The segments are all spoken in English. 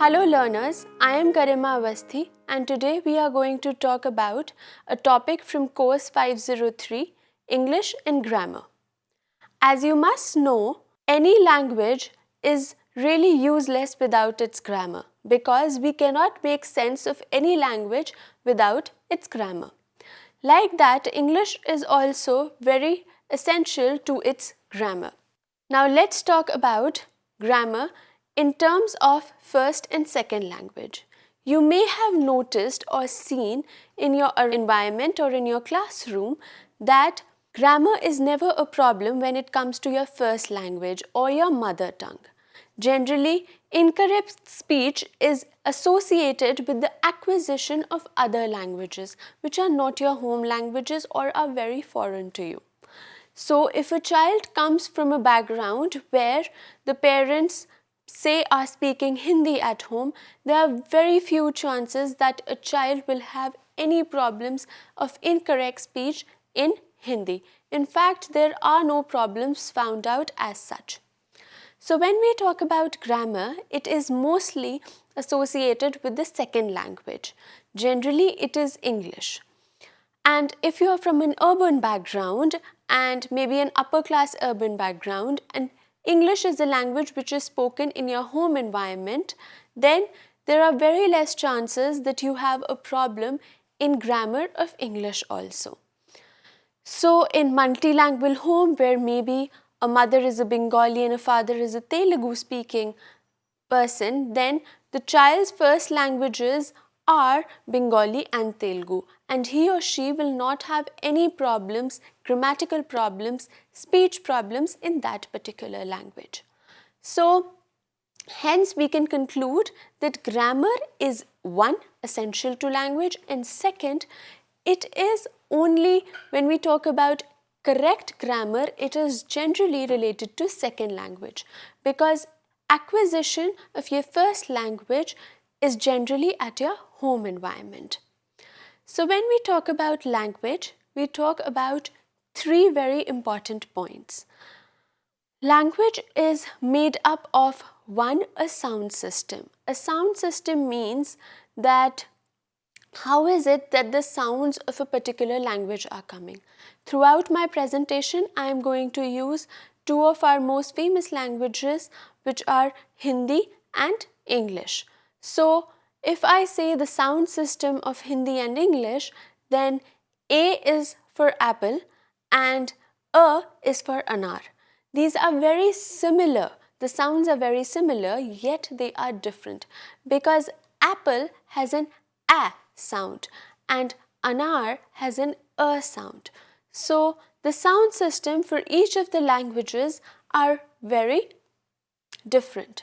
Hello learners, I am Garima Avasthi and today we are going to talk about a topic from course 503 English and Grammar. As you must know, any language is really useless without its grammar because we cannot make sense of any language without its grammar. Like that, English is also very essential to its grammar. Now let's talk about grammar in terms of first and second language. You may have noticed or seen in your environment or in your classroom that grammar is never a problem when it comes to your first language or your mother tongue. Generally, incorrect speech is associated with the acquisition of other languages which are not your home languages or are very foreign to you. So if a child comes from a background where the parents say are speaking Hindi at home, there are very few chances that a child will have any problems of incorrect speech in Hindi. In fact, there are no problems found out as such. So when we talk about grammar, it is mostly associated with the second language. Generally, it is English. And if you are from an urban background and maybe an upper class urban background and English is the language which is spoken in your home environment, then there are very less chances that you have a problem in grammar of English also. So in multilingual home where maybe a mother is a Bengali and a father is a Telugu speaking person, then the child's first languages are Bengali and Telugu and he or she will not have any problems, grammatical problems, speech problems in that particular language. So, hence we can conclude that grammar is one essential to language and second it is only when we talk about correct grammar it is generally related to second language because acquisition of your first language is generally at your home environment. So when we talk about language, we talk about three very important points. Language is made up of one, a sound system. A sound system means that how is it that the sounds of a particular language are coming? Throughout my presentation, I am going to use two of our most famous languages which are Hindi and English. So, if I say the sound system of Hindi and English, then A is for apple and A is for anar. These are very similar. The sounds are very similar, yet they are different because apple has an A sound and anar has an A sound. So, the sound system for each of the languages are very different.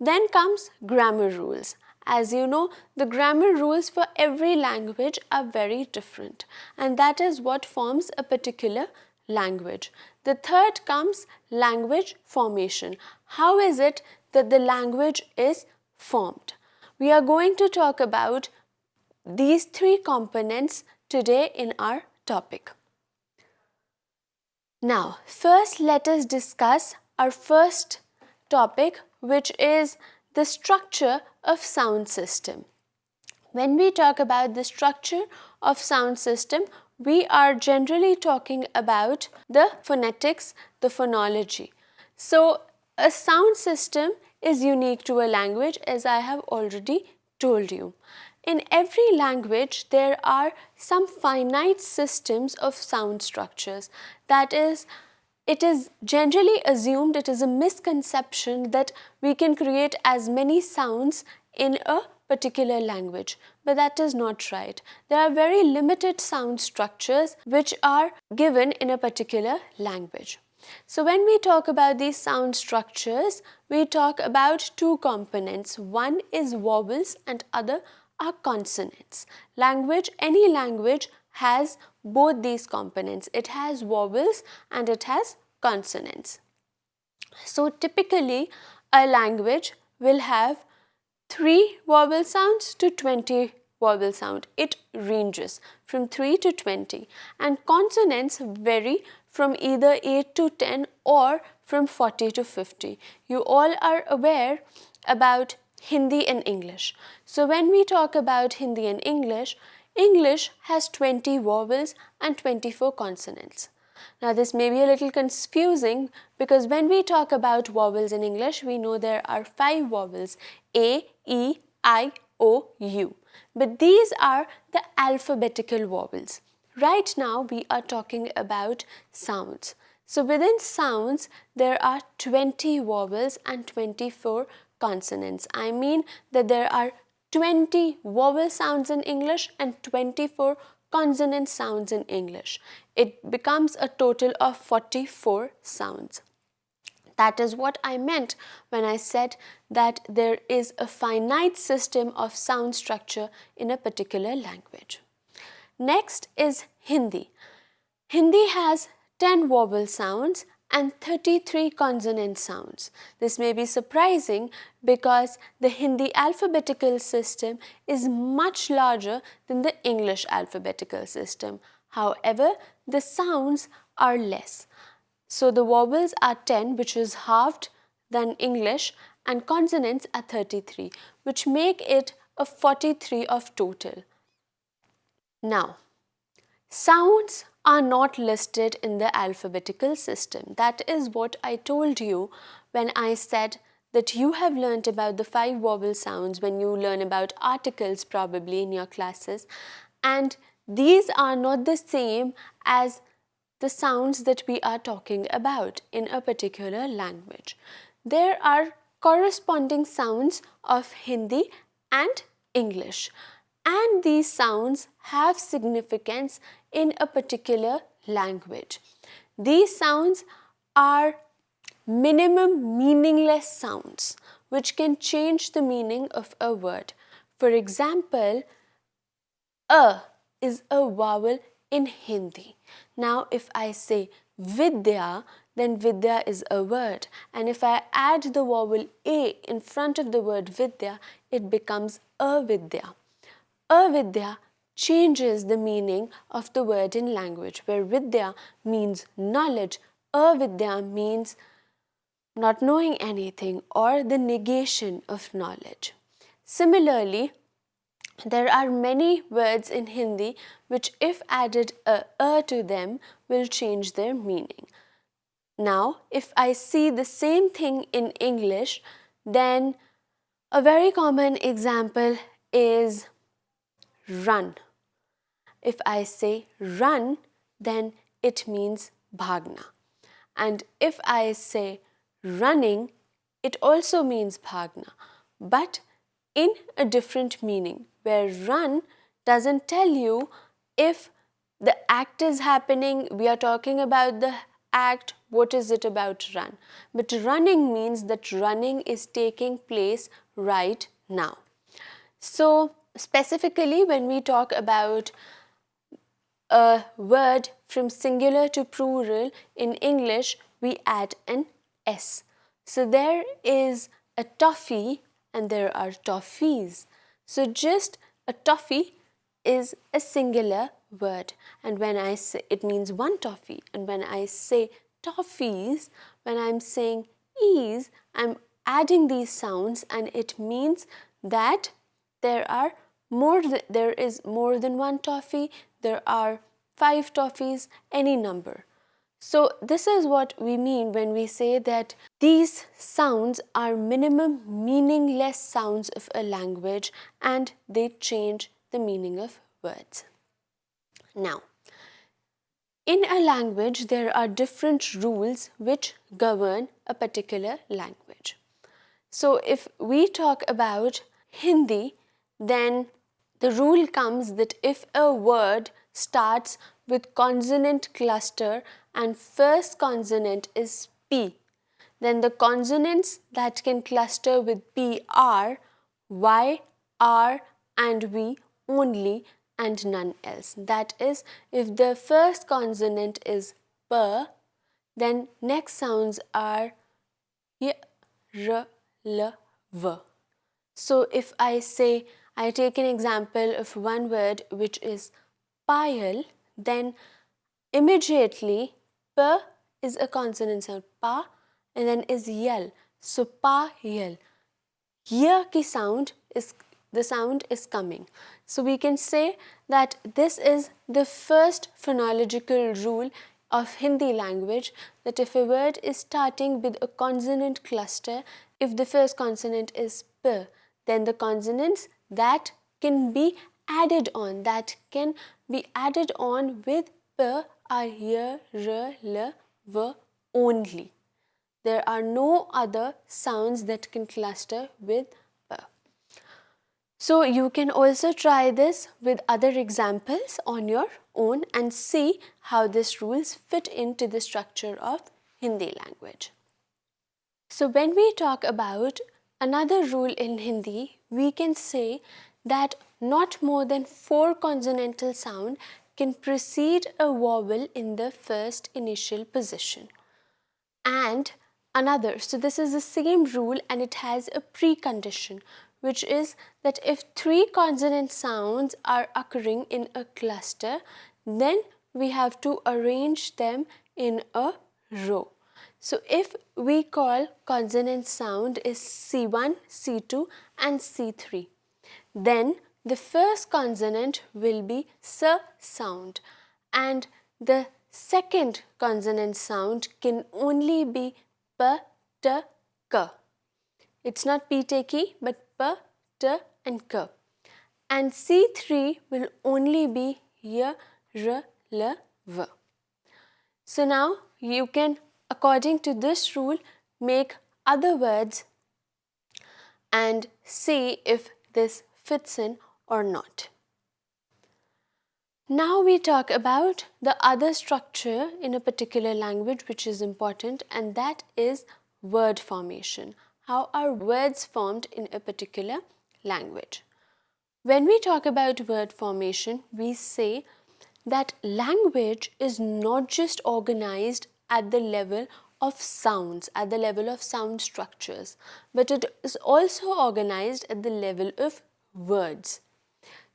Then comes grammar rules. As you know, the grammar rules for every language are very different and that is what forms a particular language. The third comes language formation. How is it that the language is formed? We are going to talk about these three components today in our topic. Now, first let us discuss our first topic which is the structure of sound system. When we talk about the structure of sound system, we are generally talking about the phonetics, the phonology. So, a sound system is unique to a language as I have already told you. In every language, there are some finite systems of sound structures. That is, it is generally assumed, it is a misconception that we can create as many sounds in a particular language, but that is not right. There are very limited sound structures which are given in a particular language. So when we talk about these sound structures, we talk about two components. One is vowels and other are consonants. Language, any language has both these components. It has vowels and it has consonants. So typically a language will have 3 vowel sounds to 20 vowel sound. It ranges from 3 to 20 and consonants vary from either 8 to 10 or from 40 to 50. You all are aware about Hindi and English. So when we talk about Hindi and English, English has 20 vowels and 24 consonants. Now this may be a little confusing because when we talk about vowels in English, we know there are five vowels A, E, I, O, U. But these are the alphabetical vowels. Right now we are talking about sounds. So within sounds, there are 20 vowels and 24 consonants. I mean that there are 20 vowel sounds in English and 24 consonant sounds in English. It becomes a total of 44 sounds. That is what I meant when I said that there is a finite system of sound structure in a particular language. Next is Hindi. Hindi has 10 vowel sounds and 33 consonant sounds. This may be surprising because the Hindi alphabetical system is much larger than the English alphabetical system. However, the sounds are less. So the vowels are 10 which is halved than English and consonants are 33 which make it a 43 of total. Now, sounds are not listed in the alphabetical system. That is what I told you when I said that you have learnt about the five vowel sounds when you learn about articles probably in your classes and these are not the same as the sounds that we are talking about in a particular language. There are corresponding sounds of Hindi and English and these sounds have significance in a particular language. These sounds are minimum meaningless sounds which can change the meaning of a word. For example, a is a vowel in Hindi. Now if I say Vidya, then Vidya is a word and if I add the vowel A in front of the word Vidya, it becomes Avidya. Avidya changes the meaning of the word in language where Vidya means knowledge, Avidya means not knowing anything or the negation of knowledge. Similarly, there are many words in Hindi which if added a, a to them will change their meaning. Now, if I see the same thing in English, then a very common example is run. If I say run, then it means bhagna. And if I say running, it also means bhagna, but in a different meaning, where run doesn't tell you if the act is happening, we are talking about the act, what is it about run? But running means that running is taking place right now. So, specifically when we talk about a word from singular to plural in English, we add an S. So there is a toffee and there are toffees. So just a toffee is a singular word and when I say it means one toffee and when I say toffees, when I'm saying ease, I'm adding these sounds and it means that there are more there is more than one toffee, there are five toffees, any number. So this is what we mean when we say that these sounds are minimum meaningless sounds of a language and they change the meaning of words. Now, in a language, there are different rules which govern a particular language. So if we talk about Hindi, then the rule comes that if a word starts with consonant cluster and first consonant is P, then the consonants that can cluster with P are Y, R and V only and none else. That is, if the first consonant is P, then next sounds are Y, R, L, V. So if I say I take an example of one word which is payal, then immediately p is a consonant sound pa and then is yel. So pa yel. year ki sound is the sound is coming. So we can say that this is the first phonological rule of Hindi language that if a word is starting with a consonant cluster, if the first consonant is p, then the consonants that can be added on, that can be added on with p are here, r, l, v only. There are no other sounds that can cluster with p. So you can also try this with other examples on your own and see how these rules fit into the structure of Hindi language. So when we talk about another rule in Hindi, we can say that not more than four consonantal sound can precede a vowel in the first initial position. And another, so this is the same rule and it has a precondition which is that if three consonant sounds are occurring in a cluster, then we have to arrange them in a row. So if we call consonant sound is C1, C2 and C3, then the first consonant will be S sound and the second consonant sound can only be P, T, K. It's not P, T, K but P, T and K. And C3 will only be Y, R, L, V. So now you can according to this rule make other words and see if this fits in or not. Now we talk about the other structure in a particular language which is important and that is word formation. How are words formed in a particular language? When we talk about word formation, we say that language is not just organized at the level of sounds, at the level of sound structures, but it is also organized at the level of words.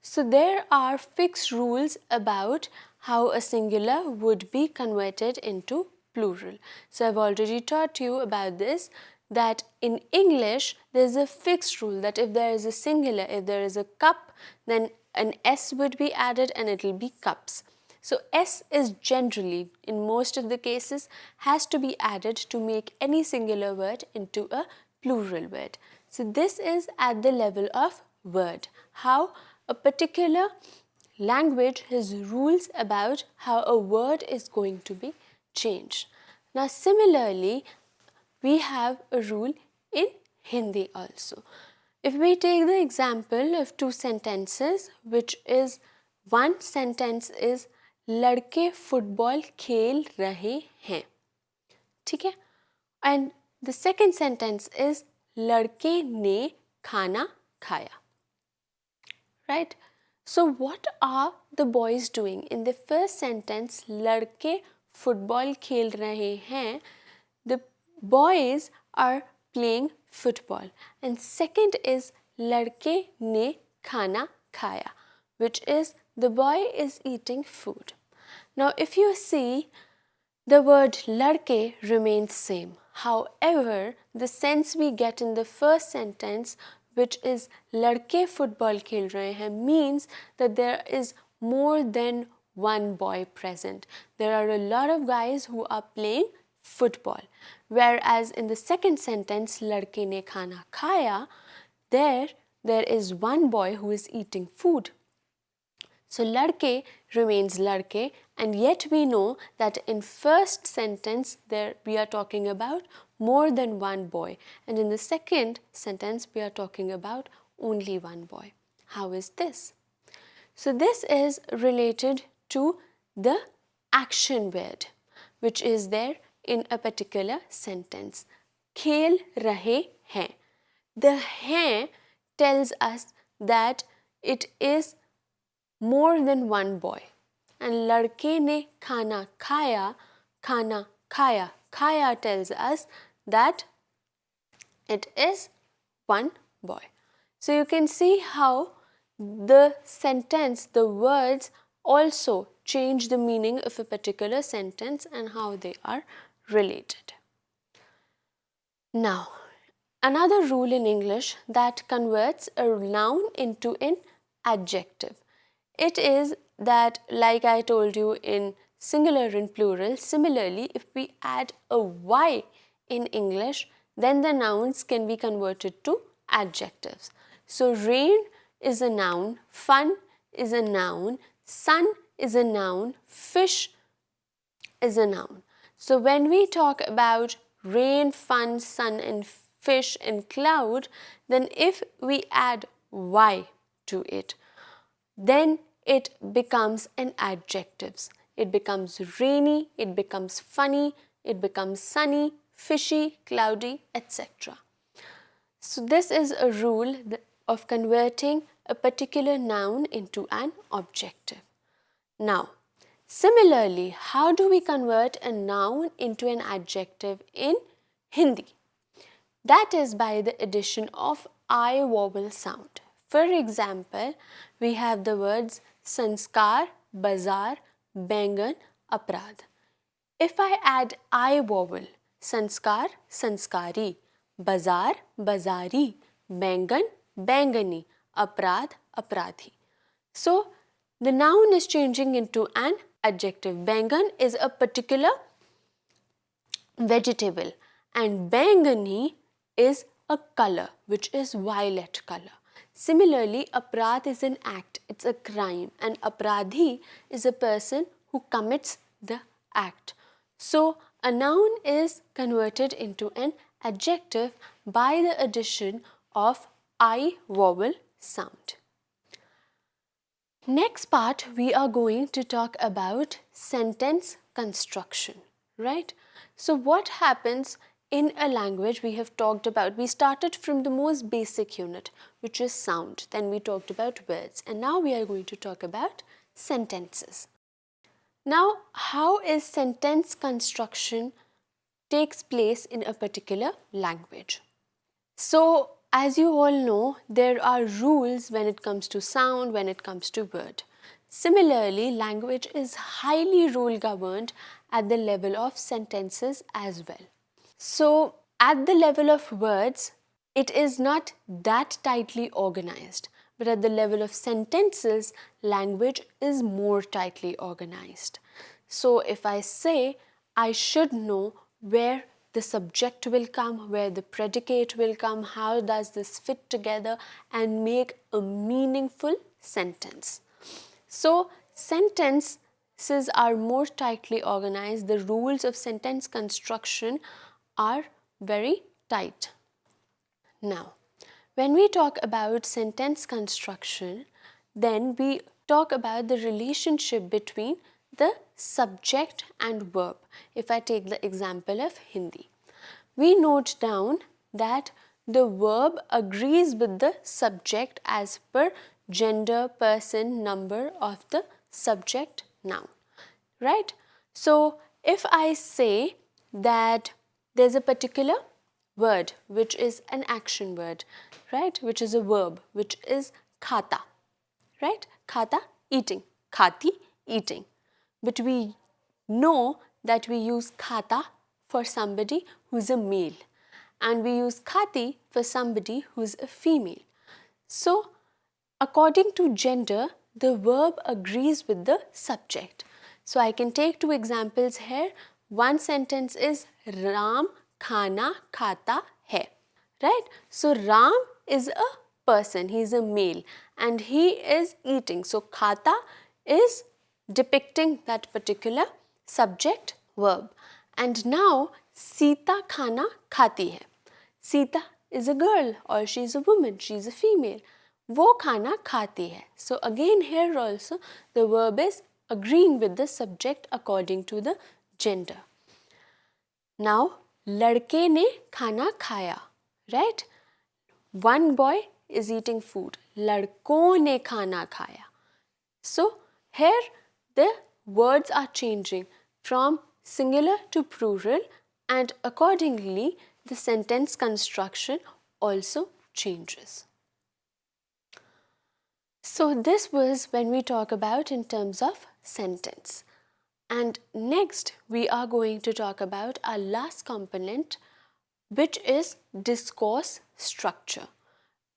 So there are fixed rules about how a singular would be converted into plural. So I've already taught you about this that in English there is a fixed rule that if there is a singular, if there is a cup, then an S would be added and it will be cups. So S is generally, in most of the cases, has to be added to make any singular word into a plural word. So this is at the level of word. How a particular language has rules about how a word is going to be changed. Now similarly, we have a rule in Hindi also. If we take the example of two sentences which is one sentence is लड़के football खेल रहे हैं ठीक है and the second sentence is लड़के ने खाना खाया right so what are the boys doing in the first sentence लड़के फुटबॉल खेल रहे हैं the boys are playing football and second is लड़के ने खाना खाया which is the boy is eating food. Now if you see the word ladke remains same. However, the sense we get in the first sentence which is ladke football khel rahe hain means that there is more than one boy present. There are a lot of guys who are playing football. Whereas in the second sentence, ladke ne khana khaya, there, there is one boy who is eating food. So ladke remains ladke and yet we know that in first sentence there we are talking about more than one boy and in the second sentence we are talking about only one boy. How is this? So this is related to the action word which is there in a particular sentence. Khel rahe hain. The hain tells us that it is more than one boy. And ladke ne khana khaya, khana khaya. Khaya tells us that it is one boy. So you can see how the sentence, the words also change the meaning of a particular sentence and how they are related. Now, another rule in English that converts a noun into an adjective. It is that like I told you in singular and plural, similarly if we add a y in English then the nouns can be converted to adjectives. So rain is a noun, fun is a noun, sun is a noun, fish is a noun. So when we talk about rain, fun, sun and fish and cloud, then if we add y to it, then it becomes an adjectives. It becomes rainy, it becomes funny, it becomes sunny, fishy, cloudy, etc. So this is a rule of converting a particular noun into an objective. Now, similarly, how do we convert a noun into an adjective in Hindi? That is by the addition of I vowel sound. For example, we have the words sanskar, bazaar, bangan, aprad. If I add I vowel, sanskar, sanskari, bazaar, bazari, bangan, bangani, aprad, apradhi. So, the noun is changing into an adjective. Bangan is a particular vegetable and bangani is a color which is violet color. Similarly, aprad is an act, it's a crime and apradhi is a person who commits the act. So, a noun is converted into an adjective by the addition of I vowel sound. Next part we are going to talk about sentence construction, right? So what happens in a language we have talked about, we started from the most basic unit which is sound, then we talked about words and now we are going to talk about sentences. Now how is sentence construction takes place in a particular language? So as you all know, there are rules when it comes to sound, when it comes to word. Similarly, language is highly rule governed at the level of sentences as well. So, at the level of words, it is not that tightly organized, but at the level of sentences, language is more tightly organized. So, if I say, I should know where the subject will come, where the predicate will come, how does this fit together and make a meaningful sentence. So, sentences are more tightly organized, the rules of sentence construction are very tight. Now, when we talk about sentence construction, then we talk about the relationship between the subject and verb. If I take the example of Hindi, we note down that the verb agrees with the subject as per gender, person, number of the subject noun, right? So, if I say that there's a particular word which is an action word, right, which is a verb, which is khata, right, khata, eating, khati, eating but we know that we use khata for somebody who's a male and we use khati for somebody who's a female. So, according to gender, the verb agrees with the subject. So, I can take two examples here. One sentence is Ram khana khata hai, right? So, Ram is a person, he is a male and he is eating. So, khata is depicting that particular subject verb. And now Sita khana khati hai. Sita is a girl or she is a woman, she is a female. Wo khana khati hai. So again here also the verb is agreeing with the subject according to the gender. Now ladke ne khana khaya, right? One boy is eating food. Ladko ne khana khaya. So here the words are changing from singular to plural and accordingly the sentence construction also changes. So this was when we talk about in terms of sentence. And next we are going to talk about our last component which is discourse structure.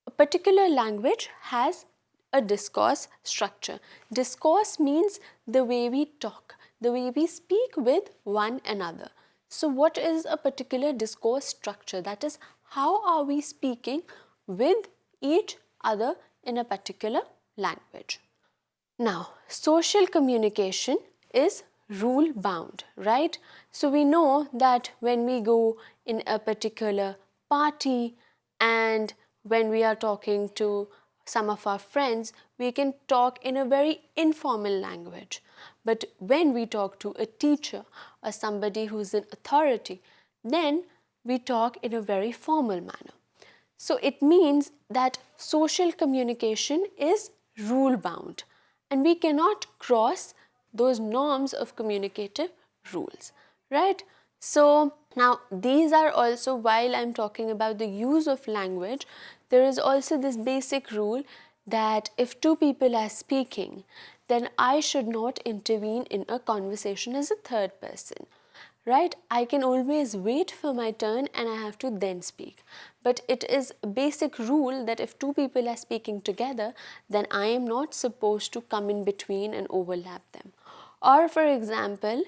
A particular language has a discourse structure. Discourse means the way we talk, the way we speak with one another. So what is a particular discourse structure? That is how are we speaking with each other in a particular language. Now social communication is rule bound, right? So we know that when we go in a particular party and when we are talking to some of our friends, we can talk in a very informal language. But when we talk to a teacher or somebody who's in authority, then we talk in a very formal manner. So it means that social communication is rule bound and we cannot cross those norms of communicative rules, right? So now these are also while I'm talking about the use of language, there is also this basic rule that if two people are speaking, then I should not intervene in a conversation as a third person. Right? I can always wait for my turn and I have to then speak. But it is a basic rule that if two people are speaking together, then I am not supposed to come in between and overlap them. Or for example,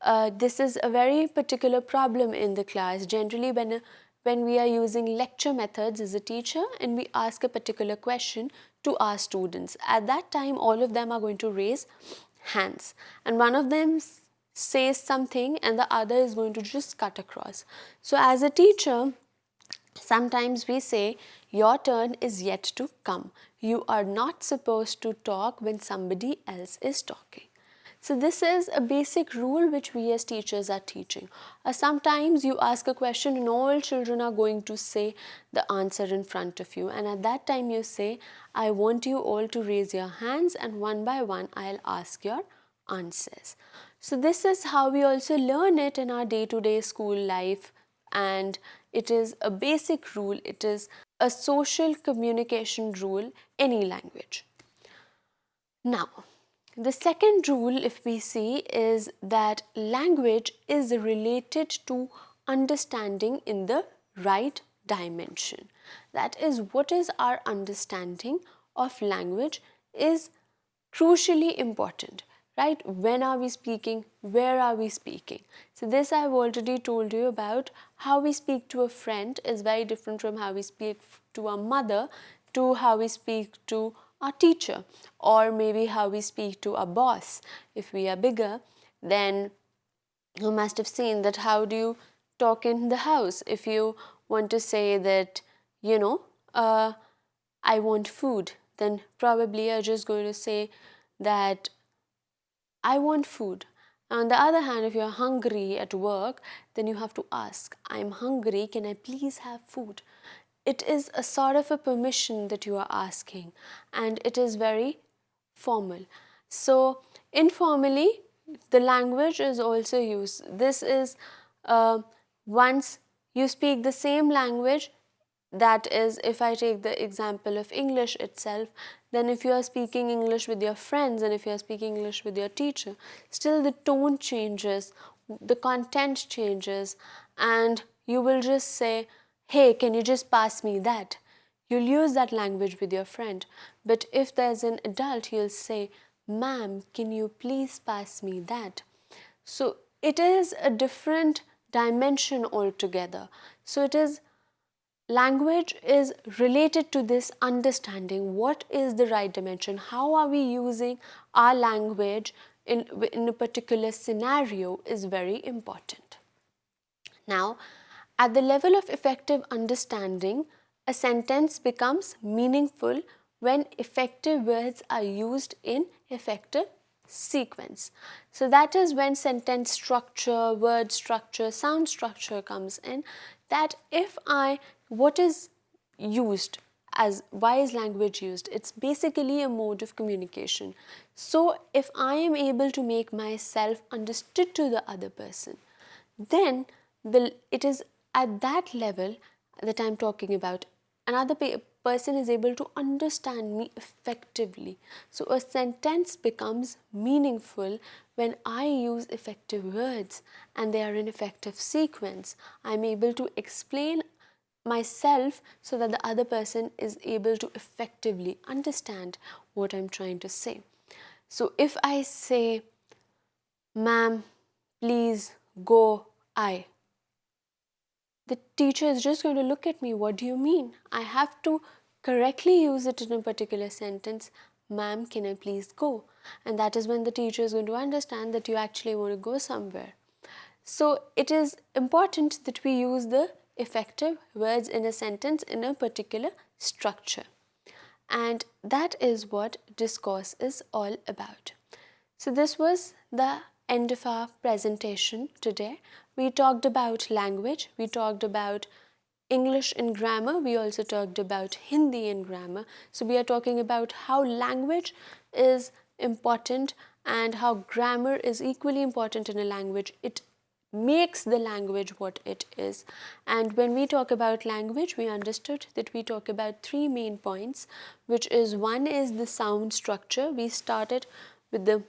uh, this is a very particular problem in the class. Generally when, when we are using lecture methods as a teacher and we ask a particular question to our students. At that time all of them are going to raise hands and one of them says something and the other is going to just cut across. So as a teacher, sometimes we say your turn is yet to come. You are not supposed to talk when somebody else is talking. So this is a basic rule which we as teachers are teaching. Uh, sometimes you ask a question and all children are going to say the answer in front of you and at that time you say, I want you all to raise your hands and one by one I'll ask your answers. So this is how we also learn it in our day-to-day -day school life and it is a basic rule, it is a social communication rule, any language. Now, the second rule if we see is that language is related to understanding in the right dimension. That is what is our understanding of language is crucially important right? When are we speaking? Where are we speaking? So this i've already told you about how we speak to a friend is very different from how we speak to a mother to how we speak to our teacher or maybe how we speak to a boss if we are bigger then you must have seen that how do you talk in the house if you want to say that you know uh, I want food then probably you're just going to say that I want food. On the other hand, if you're hungry at work, then you have to ask, I'm hungry, can I please have food? It is a sort of a permission that you are asking and it is very formal. So informally, the language is also used. This is uh, once you speak the same language, that is if I take the example of English itself, then if you are speaking English with your friends and if you are speaking English with your teacher, still the tone changes, the content changes and you will just say, hey, can you just pass me that? You'll use that language with your friend. But if there's an adult, you'll say, ma'am, can you please pass me that? So it is a different dimension altogether. So it is language is related to this understanding what is the right dimension how are we using our language in, in a particular scenario is very important now at the level of effective understanding a sentence becomes meaningful when effective words are used in effective sequence. So that is when sentence structure, word structure, sound structure comes in that if I what is used as why is language used? It's basically a mode of communication. So if I am able to make myself understood to the other person, then the, it is at that level that I'm talking about. Another person is able to understand me effectively. So a sentence becomes meaningful when I use effective words and they are in effective sequence. I'm able to explain myself so that the other person is able to effectively understand what I'm trying to say. So if I say, ma'am, please go, I, the teacher is just going to look at me, what do you mean? I have to correctly use it in a particular sentence, ma'am, can I please go? And that is when the teacher is going to understand that you actually want to go somewhere. So it is important that we use the effective words in a sentence in a particular structure. And that is what discourse is all about. So this was the end of our presentation today. We talked about language, we talked about English and grammar, we also talked about Hindi and grammar. So we are talking about how language is important and how grammar is equally important in a language. It makes the language what it is. And when we talk about language, we understood that we talk about three main points, which is one is the sound structure. We started with the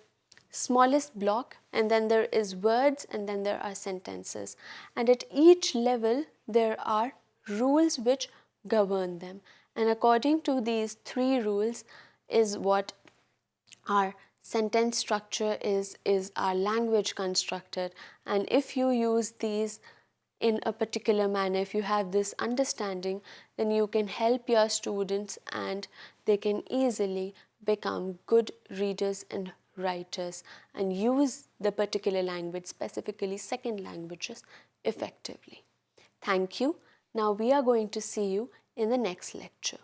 smallest block and then there is words and then there are sentences. And at each level, there are rules which govern them. And according to these three rules is what our sentence structure is, is our language constructed and if you use these in a particular manner, if you have this understanding, then you can help your students and they can easily become good readers and writers and use the particular language, specifically second languages, effectively. Thank you. Now we are going to see you in the next lecture.